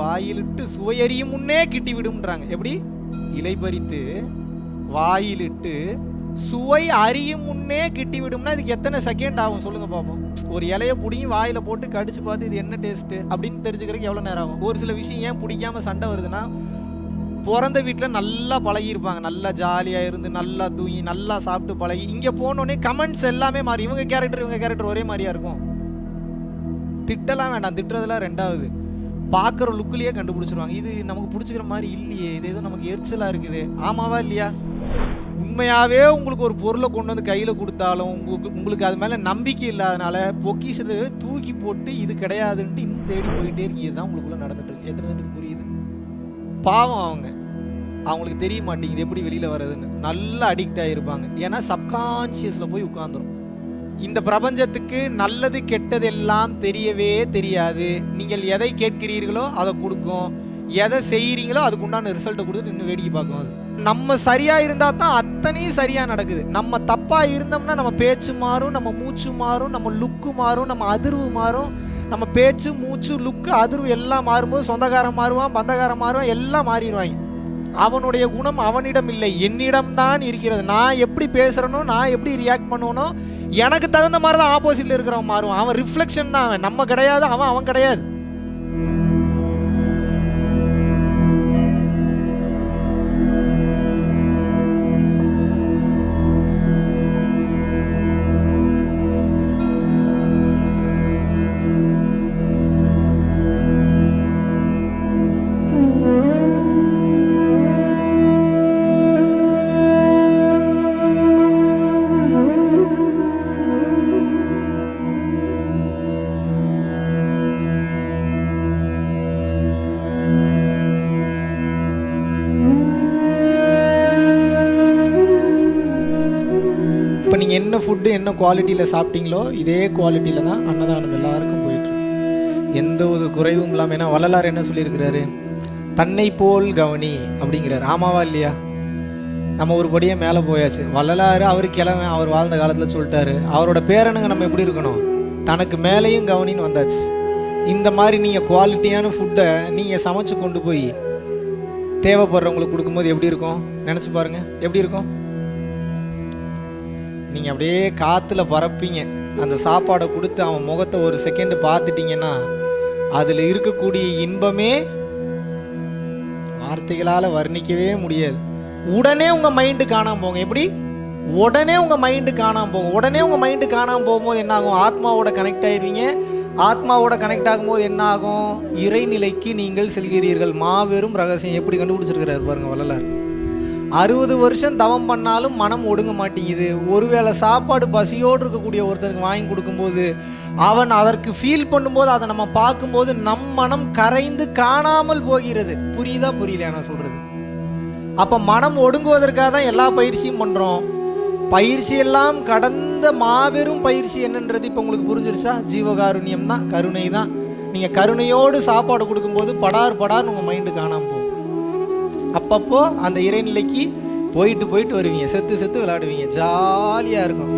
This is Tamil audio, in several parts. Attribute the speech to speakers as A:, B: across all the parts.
A: வாயிலிட்டு சுவையறியும் முன்னே கிட்டி விடும்ன்றாங்க எப்படி? இலை பறித்து வாயிலிட்டு சுவை அறியும் முன்னே கிட்டி விடும்னா இதுக்கு எத்தனை செகண்ட் ஆகும்? சொல்லுங்க பார்ப்போம் ஒரு இலைய பிடிங்கி வாயில போட்டு கடிச்சு பார்த்து இது என்ன டேஸ்ட் அப்படின்னு தெரிஞ்சுக்கிறதுக்கு எவ்வளோ நேரம் ஆகும்? ஒரு சில விஷயம் ஏன் பிடிக்காம சண்டை வருதுன்னா பிறந்த வீட்டில் நல்லா பழகியிருப்பாங்க. நல்லா ஜாலியாக இருந்து நல்லா தூங்கி நல்லா சாப்பிட்டு பழகி இங்கே போனோடனே கமெண்ட்ஸ் எல்லாமே மாறி இவங்க கேரக்டர் இவங்க கேரக்டர் ஒரே மாதிரியா இருக்கும். திட்டலாம் வேண்டாம். திட்டுறதுலாம் ரெண்டாவது. பார்க்குற லுக்கிலேயே கண்டுபிடிச்சிருவாங்க. இது நமக்கு பிடிச்சிக்கிற மாதிரி இல்லையே. இது ஏதோ நமக்கு எரிச்சலாக இருக்குது. ஆமாவா இல்லையா? உண்மையாகவே உங்களுக்கு ஒரு பொருளை கொண்டு வந்து கையில் கொடுத்தாலும் உங்களுக்கு உங்களுக்கு அது மேலே நம்பிக்கை இல்லாதனால பொக்கிஷத்தை தூக்கி போட்டு இது கிடையாதுன்ட்டு இன்னும் தேடி போயிட்டே இருக்கு. இதுதான் உங்களுக்குள்ள நடந்துட்டு இருக்கு. எத்தனை பேருக்கு புரியுது? பாவம் அவங்க. அவங்களுக்கு தெரிய மாட்டேங்குது. எப்படி வெளியில் வர்றதுன்னு. நல்லா அடிக்ட் ஆகிருப்பாங்க ஏன்னா சப்கான்ஷியஸில் போய் உட்காந்துரும் இந்த பிரபஞ்சத்துக்கு நல்லது கெட்டது எல்லாம் தெரியவே தெரியாது. நீங்கள் எதை கேட்கிறீர்களோ அதை கொடுக்கும். எதை செய்கிறீங்களோ அதுக்கு உண்டான ரிசல்ட்டை கொடுத்துட்டு இன்னும் வேடிக்கை பார்க்கும் அது. நம்ம சரியாக இருந்தால் தான் அத்தனையும் சரியாக நடக்குது. நம்ம தப்பாக இருந்தோம்னா நம்ம பேச்சு மாறும் நம்ம மூச்சு மாறும் நம்ம லுக்கு மாறும் நம்ம அதிர்வு மாறும். நம்ம பேச்சு மூச்சு லுக்கு அதிர்வு எல்லாம் மாறும்போது சொந்தக்காரன் மாறுவான் பந்தக்காரன் மாறுவான் எல்லாம் மாறிடுவாங்க. அவனுடைய குணம் அவனிடம் இல்லை. என்னிடம் தான் இருக்கிறது. நான் எப்படி பேசுகிறேனோ நான் எப்படி ரியாக்ட் பண்ணுவனோ எனக்கு தகுந்த மாதிரி தான் ஆப்போசிட்ல இருக்கிறவன் மாறுவான். அவன் ரிஃப்ளெக்ஷன் தான் அவன். நம்ம கிடையாது அவன் அவன் கிடையாது. ஃபுட்டு என்ன குவாலிட்டியில் சாப்பிட்டீங்களோ இதே குவாலிட்டியில் தான் அன்னதானம் எல்லாருக்கும் போயிட்டுருக்கு எந்த ஒரு குறைவும் இல்லாமல் ஏன்னா வள்ளலார் என்ன சொல்லியிருக்கிறாரு? தன்னை போல் கவனி அப்படிங்கிறாரு. ஆமாவா இல்லையா? நம்ம ஒரு படியே மேலே போயாச்சு. வள்ளலார் அவர் கிழமை அவர் வாழ்ந்த காலத்தில் சொல்லிட்டாரு அவரோட பேரனுங்க நம்ம எப்படி இருக்கணும்? தனக்கு மேலேயும் கவனின்னு வந்தாச்சு. இந்த மாதிரி நீங்கள் குவாலிட்டியான ஃபுட்டை நீங்கள் சமைச்சு கொண்டு போய் தேவைப்படுறவங்களுக்கு கொடுக்கும்போது எப்படி இருக்கும்? நினச்சி பாருங்கள் எப்படி இருக்கும்? நீங்கள் அப்படியே காற்றுல பறப்பீங்க அந்த சாப்பாடை கொடுத்து அவன் முகத்தை ஒரு செகண்டு பார்த்துட்டிங்கன்னா அதில் இருக்கக்கூடிய இன்பமே வார்த்தைகளால் வர்ணிக்கவே முடியாது. உடனே உங்கள் மைண்டு காணாமல் போங்க. எப்படி? உடனே உங்கள் மைண்டு காணாமல் போகும் உடனே உங்கள் மைண்டு காணாமல் போகும்போது என்ன ஆகும்? ஆத்மாவோட கனெக்ட் ஆயிடுவீங்க. ஆத்மாவோட கனெக்ட் ஆகும்போது என்ன ஆகும்? இறைநிலைக்கு நீங்கள் செல்கிறீர்கள். மாபெரும் ரகசியம். எப்படி கண்டுபிடிச்சிருக்கிறார் பாருங்க வள்ளலார். அறுபது வருஷம் தவம் பண்ணாலும் மனம் ஒடுங்க மாட்டேங்குது. ஒருவேளை சாப்பாடு பசியோடு இருக்கக்கூடிய ஒருத்தருக்கு வாங்கி கொடுக்கும்போது அவன் அதற்கு ஃபீல் பண்ணும்போது அதை நம்ம பார்க்கும்போது நம் மனம் கரைந்து காணாமல் போகிறது. புரியுதா புரியல நான் சொல்கிறது அப்போ மனம் ஒடுங்குவதற்காக தான் எல்லா பயிற்சியும் பண்ணுறோம் பயிற்சி எல்லாம் கடந்த மாபெரும் பயிற்சி என்னன்றது இப்போ உங்களுக்கு புரிஞ்சிருச்சா? ஜீவகாருண்யம் தான் கருணை தான் நீங்கள் கருணையோடு சாப்பாடு கொடுக்கும்போது படார் படார்னு உங்கள் மைண்டு காணாமல் போகும். அப்பப்போ அந்த இறைநிலைக்கு போயிட்டு போயிட்டு வருவீங்க செத்து செத்து விளையாடுவீங்க. ஜாலியாக இருக்கும்.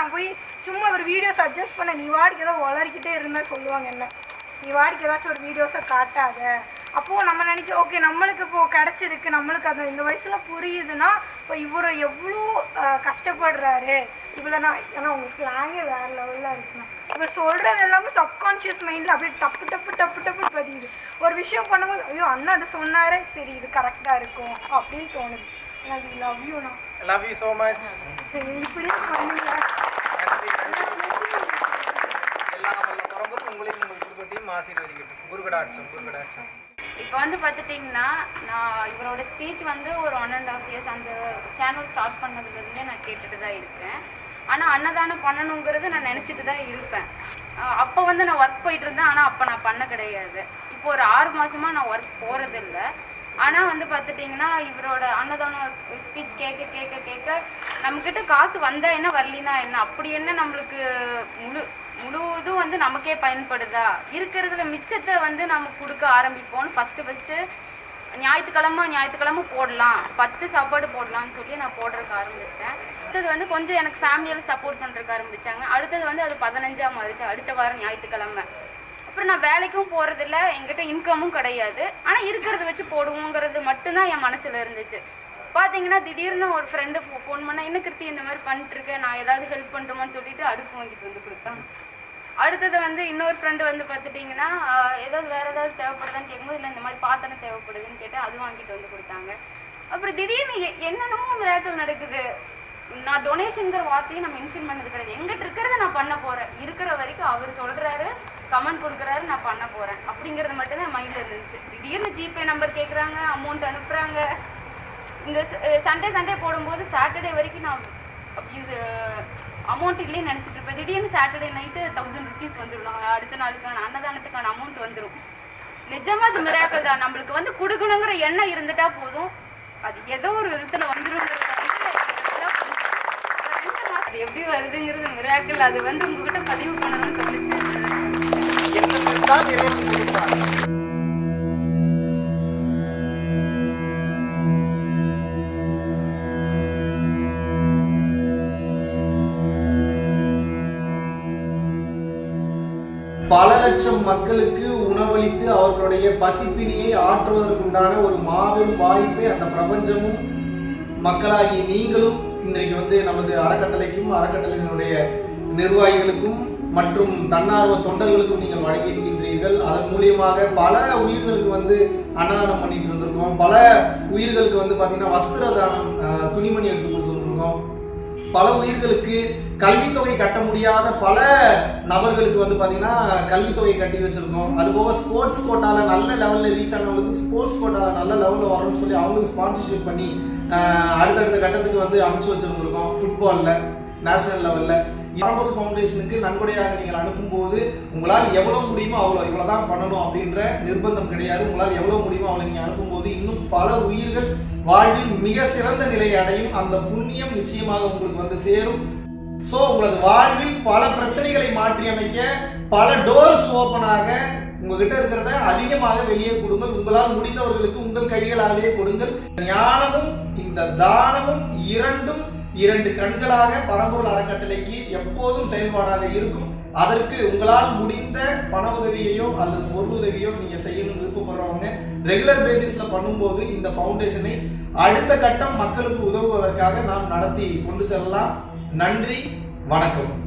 B: நான் போய் சும்மா ஒரு வீடியோ சஜஸ்ட் பண்ண நீ வாடிக்கு ஏதோ வளரிக்கிட்டே இருந்தா சொல்லுவாங்க என்ன. நீ வாடிக்கு ஏதாச்சும் ஒரு வீடியோஸை காட்டாத. அப்போது நம்ம நினைக்க ஓகே நம்மளுக்கு இப்போ கிடச்சிருக்கு. நம்மளுக்கு அது இந்த வயசுல புரியுதுன்னா இப்போ இவர் எவ்வளோ கஷ்டப்படுறாரு. இவ்வளோ நான் ஏன்னா உங்க ஸ்லாங்கே வேற லெவலில் இருக்குண்ணா. இவர் சொல்கிறது எல்லாமே சப்கான்ஷியஸ் மைண்டில் அப்படியே டப்பு டப்பு டப்பு டப்பு பதியுது. ஒரு விஷயம் பண்ணும்போது ஐயோ அண்ணா அது சொன்னாரே. சரி இது கரெக்டாக இருக்கும் அப்படின்னு தோணுது. லவ் யூண்ணா
C: லவ் யூ ஸோ மச்
B: சரி இப்படியே பண்ணுங்க.
D: இப்போ வந்து பார்த்துட்டிங்கன்னா நான் இவரோட ஸ்பீச் வந்து ஒரு ஒன் அண்ட் ஆஃப் இயர்ஸ் அந்த சேனல் ஸ்டார்ட் பண்ணதுலேருந்தே நான் கேட்டுட்டு தான் இருக்கேன். ஆனால் அன்னதானம் பண்ணணுங்கிறது நான் நினச்சிட்டு தான் இருப்பேன். அப்போ வந்து நான் ஒர்க் போயிட்டு இருந்தேன் ஆனால் அப்போ நான் பண்ண கிடையாது. இப்போ ஒரு ஆறு மாதமாக நான் ஒர்க் போகிறதில்ல ஆனால் வந்து பார்த்துட்டிங்கன்னா இவரோட அன்னதானம் ஸ்பீச் கேட்க கேட்க கேட்க நம்மக்கிட்ட காசு வந்தா என்ன வரலினா என்ன? அப்படி என்ன நம்மளுக்கு முழு முழுவதும் வந்து நமக்கே பயன்படுதா? இருக்கிறதுல மிச்சத்தை வந்து நம்ம கொடுக்க ஆரம்பிப்போம்னு ஃபஸ்ட்டு ஃபஸ்ட்டு ஞாயிற்றுக்கிழமை ஞாயிற்றுக்கிழமை போடலாம். பத்து சாப்பாடு போடலாம்னு சொல்லி நான் போடுறதுக்கு ஆரம்பித்தேன் அடுத்தது வந்து கொஞ்சம் எனக்கு ஃபேமிலியில் சப்போர்ட் பண்ணுறதுக்கு ஆரம்பித்தாங்க அடுத்தது வந்து அது பதினஞ்சாம் மாறிச்சு அடுத்த வாரம் ஞாயிற்றுக்கிழமை. அப்புறம் நான் வேலைக்கும் போகிறதில்ல என்கிட்ட இன்கமும் கிடையாது. ஆனால் இருக்கிறத வச்சு போடுவோங்கிறது மட்டும்தான் என் மனசில் இருந்துச்சு. பார்த்தீங்கன்னா திடீர்னு ஒரு ஃப்ரெண்டு ஃபோன் பண்ணால் என்ன கிருத்தி இந்த மாதிரி பண்ணிட்டுருக்கேன் நான் ஏதாவது ஹெல்ப் பண்ணட்டுமான்னு சொல்லிட்டு அடுப்பு வாங்கிட்டு வந்து கொடுத்தாங்க அடுத்தது வந்து இன்னொரு ஃப்ரெண்டு வந்து பார்த்துட்டிங்கன்னா ஏதாவது வேறு ஏதாவது தேவைப்படுதான்னு கேட்கும்போது இல்லை இந்த மாதிரி பாத்திரம் தேவைப்படுதுன்னு கேட்டு அது வாங்கிட்டு வந்து கொடுத்தாங்க. அப்புறம் திடீர்னு எ- என்னென்னமோ மிராக்கள் நடக்குது. நான் டொனேஷனுங்கிற வார்த்தையை நான் மென்ஷன் பண்ணது கிடையாது. எங்கிட்ட இருக்கிறத நான் பண்ண போகிறேன் இருக்கிற வரைக்கும் அவர் சொல்கிறாரு கமெண்ட் கொடுக்குறாரு நான் பண்ண போகிறேன் அப்படிங்கிறது மட்டும்தான் மைண்டில் இருந்துச்சு. திடீர்னு ஜிபே நம்பர் கேட்குறாங்க அமௌண்ட் அனுப்புகிறாங்க இந்த சண்டே சண்டே போடும்போது சாட்டர்டே வரைக்கும் நான் இது அமௌண்ட் இல்லைன்னு நினச்சிட்டு இருப்பேன். திடீர்னு சாட்டர்டே நைட்டு தௌசண்ட் ருபீஸ் வந்துடும் அடுத்த நாளுக்கான அன்னதானத்துக்கான அமௌண்ட் வந்துடும் நிஜமாக அது மிராக்கள் தான். நம்மளுக்கு வந்து கொடுக்கணுங்கிற எண்ணம் இருந்துட்டா போதும். அது ஏதோ ஒரு விதத்தில் வந்துடும் அது எப்படி வருதுங்கிறது மிராக்கள் அது வந்து உங்ககிட்ட பதிவு பண்ணணும்னு
C: தான் இறைவன் கொடுப்பார்
A: பல லட்சம் மக்களுக்கு உணவளித்து அவர்களுடைய பசிப்பினியை ஆற்றுவதற்குண்டான ஒரு மாபெரும் வாய்ப்பை அந்த பிரபஞ்சமும் மக்களாகி நீங்களும் இன்றைக்கு வந்து நமது அறக்கட்டளைக்கும் அறக்கட்டளையினுடைய நிர்வாகிகளுக்கும் மற்றும் தன்னார்வ தொண்டர்களுக்கும் நீங்கள் வழங்கியிருக்கின்றீர்கள் அதன் மூலியமாக பல உயிர்களுக்கு வந்து அன்னதானம் பண்ணிட்டு இருந்திருக்கோம். பல உயிர்களுக்கு வந்து பார்த்தீங்கன்னா வஸ்திர தானம் துணிமணி எடுத்து கொடுத்துருக்கோம் பல உயிர்களுக்கு கல்வித்தொகை கட்ட முடியாத பல நபர்களுக்கு வந்து பார்த்தீங்கன்னா கல்வித்தொகை கட்டி வச்சிருக்கோம். அதுபோக ஸ்போர்ட்ஸ் கோட்டாவில் நல்ல லெவலில் ரீச் ஆனவங்களுக்கு ஸ்போர்ட்ஸ் கோட்டாவில் நல்ல லெவலில் வரணும்னு சொல்லி அவங்களுக்கு ஸ்பான்சர்ஷிப் பண்ணி அடுத்தடுத்த கட்டத்துக்கு வந்து அமைச்சு வச்சிருந்துருக்கோம். ஃபுட்பாலில் நேஷனல் லெவலில் பரம்பூர் ஃபவுண்டேஷனுக்கு நன்கொடையாக நீங்கள் அனுப்பும்போது உங்களால் எவ்வளோ முடியுமோ அவ்வளோ இவ்வளோ தான் பண்ணணும் அப்படின்ற நிர்பந்தம் கிடையாது. உங்களால் எவ்வளோ முடியுமோ அவளை நீங்கள் அனுப்பும்போது இன்னும் பல உயிர்கள் வாழ்வில் மிக சிறந்த நிலையை அடையும். அந்த புண்ணியம் நிச்சயமாக உங்களுக்கு வந்து சேரும். ஸோ உங்களது வாழ்வில் பல பிரச்சனைகளை மாற்றி அமைக்க பல டோர்ஸ் ஓப்பனாக உங்ககிட்ட இருக்கிறத அதிகமாக வெளியே கொடுங்கள். உங்களால் முடிந்தவர்களுக்கு உங்கள் கைகளாலேயே கொடுங்கள். ஞானமும் இந்த தானமும் இரண்டும் இரண்டு கண்களாக பரம்பொருள் அறக்கட்டளைக்கு எப்போதும் செயல்பாடாக இருக்கும். அதற்கு உங்களால் முடிந்த பண உதவியையோ அல்லது பொருள் உதவியோ நீங்க செய்யணும்னு விருப்பப்படுறவங்க ரெகுலர் பேசிஸ்ல பண்ணும்போது இந்த ஃபவுண்டேஷனை அடுத்த கட்டம் மக்களுக்கு உதவுவதற்காக நாம் நடத்தி கொண்டு செல்லலாம். நன்றி வணக்கம்.